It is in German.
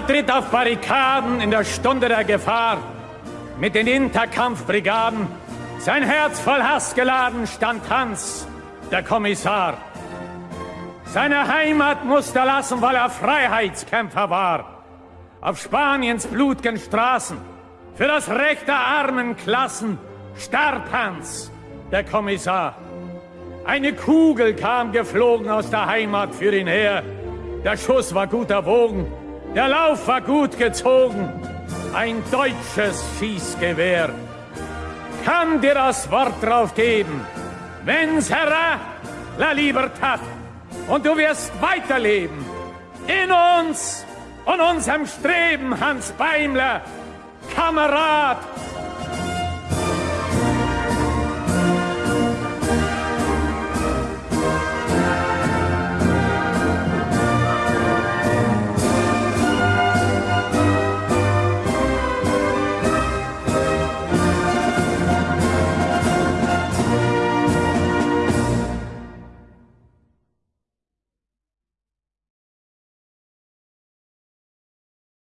Tritt auf Barrikaden in der Stunde der Gefahr. Mit den Interkampfbrigaden, sein Herz voll Hass geladen, stand Hans, der Kommissar. Seine Heimat musste er lassen, weil er Freiheitskämpfer war. Auf Spaniens blutgen Straßen, für das Recht der armen Klassen, starb Hans, der Kommissar. Eine Kugel kam geflogen aus der Heimat für ihn her. Der Schuss war gut erwogen, der Lauf war gut gezogen. Ein deutsches Schießgewehr. Kann dir das Wort drauf geben? Wenn sera la libertad. Und du wirst weiterleben. In uns und unserem Streben, Hans Beimler, Kamerad